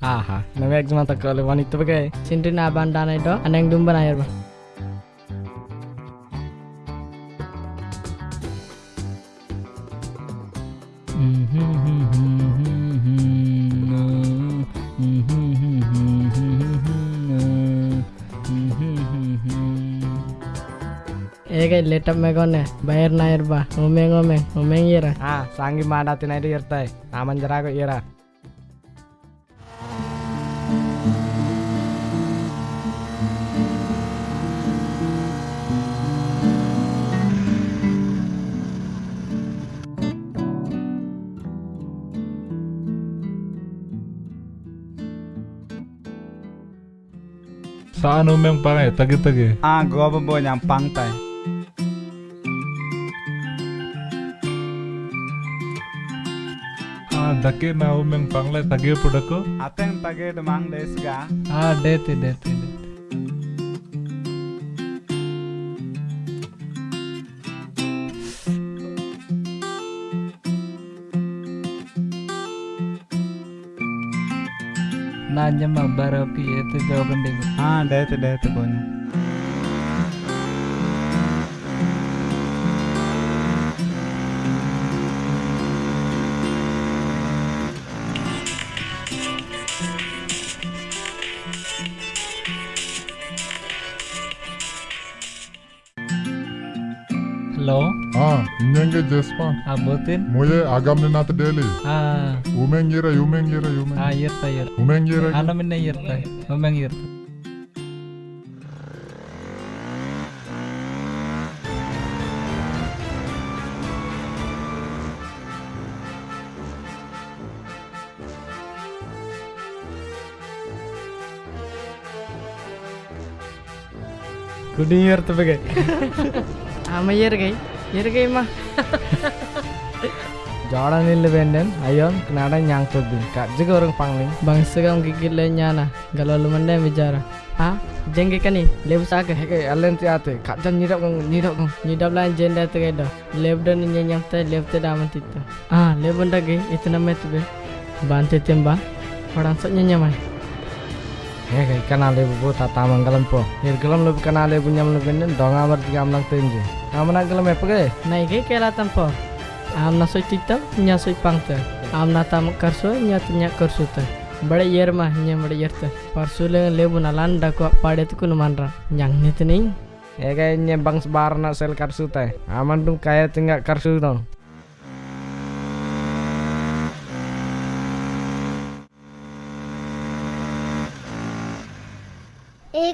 Aha, namek cuma tak kalau wanita pakai. Sindri na bandana itu, aneng dumba na yerba. Ege letap me gone, bayar na yerba, umeng umeng, umeng yera. Ah, sangi mana tina itu Saan umeng pangai tagi-tagi. Ah, gua bo nyam pangtai. Ah, dake na umeng pangle tagi pudako. Ateng tage demang desga. Ah, dete dete dete. Nanya mah itu jawaban dego. Ah, dete dete bonya. Hello, Ah, inyange jespa. abutin. Moye agam ni nat deli. Ah, Umeng yira, umeng yira, umeng. ah yerta yerta. Umeng yira. Ano minna yerta. Umeng yerta. Kudi yer tu Ama yer gay, yer gay mah. Jordan ini benden. Ayon, kenapa nyang tu bin? Kak juga orang pangling. Bangsa kam gigil le nyana, galau lumande bicara. Ah, jengge kani, lebu sake. Heke, alen ti ate. Kak jan nyidap kong, nyidap kong. Nyidap lan jenda. Lebu dan nyenyam te, daman titu. Ah, lebu nda gay, itu nama tu be. Bante temba, orang sok nyenyam ay. Heke, kana lebu bu tata manggalam po. Yer gelam lebu kana lebu nyam lebu benden. Dong amar tiga amlang tenje. Amana gelam apa ke? Nai gay kelatan po. Am na soy titam, nya soy pangte. Am na tam karso, nya tu nya karso te. बड़े यर मा nya बड़े यर te. Parsu le lebu na lan da ko pade tu kuno manra. Nyang ni tu ning. Heke, nye bang sebar nak sel karsu teh. Aman dong kaya tinggal karsu dong.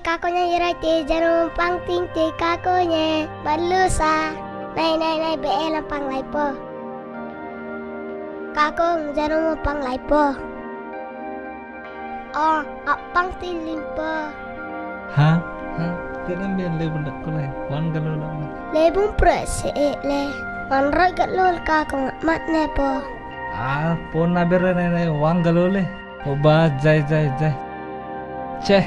Kakonya ira te jangan pang ting te kakonya balusa. Nai nai nai be elam pang lai po. Kakong jangan pang lai po. Oh, apang ting limpo. Hah? Hah? Tidak biar lebu nak kulai. Wan galau lah. Lebung prese le. Manroy kat lol kakong mat ne po. Ah, pon na bere ne ne wan galau le. Oba jai jai jai. Ceh.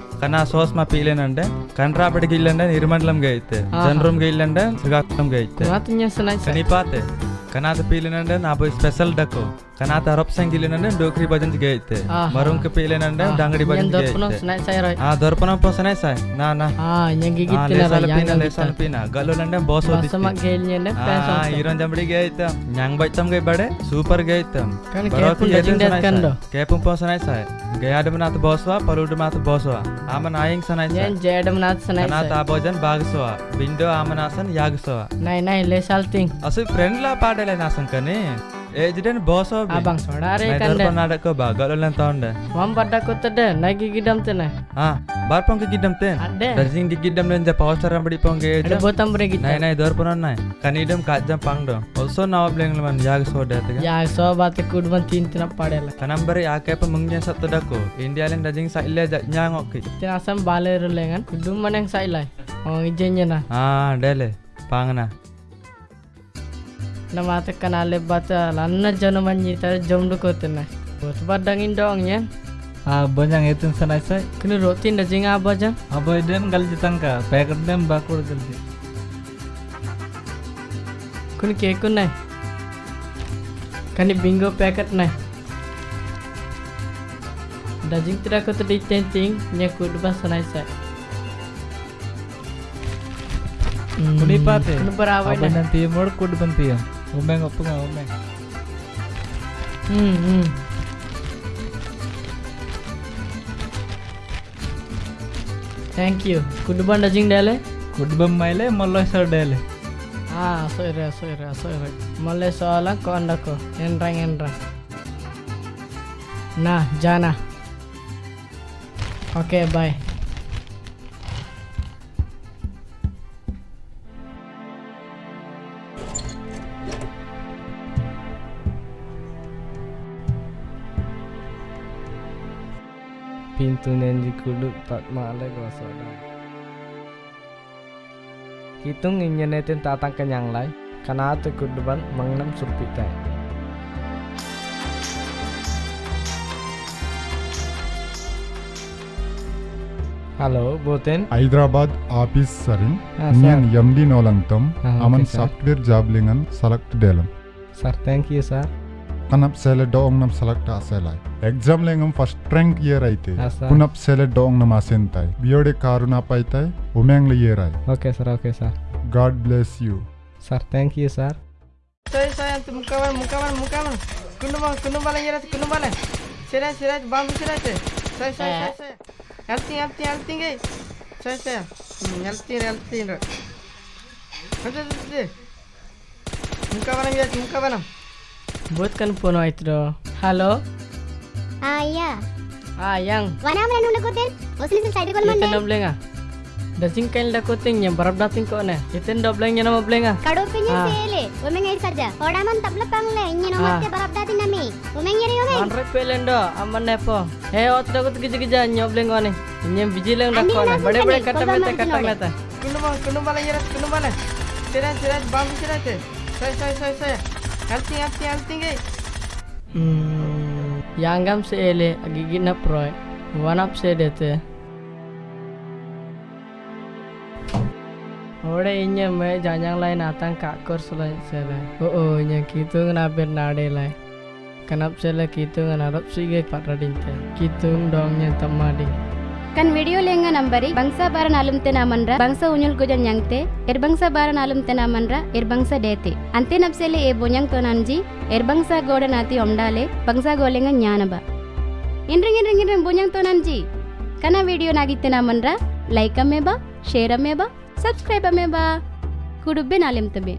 sai కన్నా సోస్ మా పీలేనంటే కంట్రాపడికి ఇల్లంటే నిర్మండలంగా అయితే ఆహా. జనరంగా ఇల్లంటే శ్రీకాకుళంగా అయితే kunatnya sanai sai ಕನಿಪಾತೆ ಕನಾತ ಪೀಲಿನಂಡೆ ನಾ ಬೈ ಸ್ಪೆಷಲ್ ಡಕ್ಕು ಕನಾತ ರೊಪ್ ಸಂಗಿಲಿನಂಡೆ ಡೋಕ್ರಿ ಭಜನ್ ಗೆ ಐತೆ ಆಹಾ. ಮರುಂಕ ಪೀಲಿನಂಡೆ ದಂಗಡಿ yang ಭಜನ್ ಗೆ dorpono ಐತೆ sanai sai roy कना पीले नंदे ना बो स्पेशल डको कना तो रॉप सेंग गिले नंदे डोकरी बजन गए थे मरुं के पीले नंदे डंगडी बजन गए थे आ दर्पण पोस नहीं सही ना ना आ यंगी की तेरा लेसल पीना लेसल पीना गलो नंदे बॉस हो दिस समक गेल नंदे आ ईरान जंबड़ी गए थे न्यांग बच्चम गए बड़े सुपर गए थे कैपुं पोस नहीं गया डम नाथ बॉस हुआ परुड मात बॉस हुआ आमन आयिंग सनाइ सा यं जय डम नाथ सनाइ सा नाथ आबोजन बाग सोआ बिंदो आमन आसन याग सोआ नहीं नहीं ले साल थिंग असल फ्रेंड ला पार्ट నాసం కానీ ఏజ్డెన్ boss abang saudara kan kan deh నాడక బాగా ఎంత ఉండే mam pada kota deh nai gigidam tena ఆ బార్ పొంకి గిడ్డం తే Ada. దర్జింగ్ గిడ్డం లేని పౌచర్ అంబడి పొంగి ada botam bre నై kita నై దోర్ పునన్నాయ్ కనీడం కాజ్జం పంగడం ఆల్సో నవ బ్లేంగ్ మన యాగ సోడతగా ya so bat kudban tin tina padela కనంబరి ఆకేప ముంగ్య సత్తడకు ఇండియాలెన్ దర్జింగ్ సైలే జజ్ఞాంగ్ ఒక్కి tina asam bale rulengan kudum maneng sai lai oh ijennya na ఆ డేలే పాంగనా na mata kanale bata lanna jana manyi tar jomdu kotena bot badangin dong ya ಆ ಬಂಜಂಗ್ ಎತ್ತಿನ ಸನಾಯ್ ಸಾಯ್ kini rotin da jinga abaja ಅಬ್ಬ ಇದೇನ್ ಗಲ್ಜಿ ತನಕ ಪ್ಯಾಕೆಟ್ ದೇಮ್ ಬಾಕೊಡ್ ಗಲ್ಜಿ kuni keku nai kani bingo packet nai dajing tidak kau tadi tenting nyaku dua sanai sai ಕುನಿ ಪಾತೆ kuni berawai nai ಬಂಜಂಗ್ ತೀಯ ನೋಡ್ 오맹 오픈아 오맹 응응 thank you कुडबन डजिंग डेले कुडबन माइले मल्ले सर डेले ah soirah, soirah, soirah. मल्ले soalan ko anda ko enrang enrang nah jana. Oke okay, bye. Pintu pintunen Kuduk tak male gosoda kitung inyenetin tatang kenyang lai karena tu kuduban mengenam surpita Hello, Boten. Hyderabad office sarin. Nian MD Nolantam. Aman software job lingan tu dalam. Sir, thank you, sir. kanap sele dong nam salak ta selai exam lengam first rank year aite kunap sele dong nam asentai biode karuna paitai umeng le year ai okay sir okay sir god bless you sir thank you sir ಸರಿ ಸರಿ ಅಂತ ಮುಖವನ್ ಮುಖವನ್ ಮುಖವನ್ ಕುಂಡುಮ ಕುಂಡುಮಲ ಇರತ್ತೆ ಕುಂಡುಮಲ ಸಿರಾಜ್ ಸಿರಾಜ್ ಬಾಂಬ್ ಸಿರಾಜ್ ಸರಿ ಸರಿ ಸರಿ ಸರಿ ಎಲ್ತೀನಿ ಎಲ್ತೀನಿ ಎಲ್ತೀನಿ ಸರಿ ಸರಿ ಎಲ್ತೀನಿ ಎಲ್ತೀನಿ ಮುಖವನ ಮುಖವನ Buatkan puno itu. Halo. Iya. Ah, Ayah. Ayang. Mana oh, mana nunda koten? Osin sen side kol mana? nambleng ah. Dasing kain la koten yang barab dasing kau ne. Kita nambleng yang nama blenga. Ah. Kado pinya ah. sele. Umeng air saja. Orang man tabla pangle Ini nama te barab dasing nami. Omeng yeri omeng. Anre pelendo aman nepo. He otra kot gija gija nyobleng biji leng vigilang kau ne. Bade bade kata mete kata mete. Kuno mana? Kuno mana? yeri kundu mal. Tiran tiran bam tiran te. Saya saya saya saya. Alting alting alting gay. Hmm, yanggam se ele agigi na proy. Wanap se dete. Ore inya me janjang lain atang kakor sulai sele. Oh oh inya kitu ngabir nade lai. Kanap sele kitu ngarap sige patradinte. Kitu dongnya tamadi. Kan video lenga nambari bangsa baran alum tena manra bangsa unyul gojan yangte er bangsa baran alum tena manra er bangsa dete ante napsele e bonyang tonanji er bangsa goda nati omdale bangsa golenga nyana ba inring inring inring bonyang tonanji kana video nagi ನಾಗಿತ್ತೆ ನಮ್ಮನ್ರ like ameba share ameba subscribe ameba ಕುಡುಬ್ಬೆ ನಾಲೆಮ್ tebe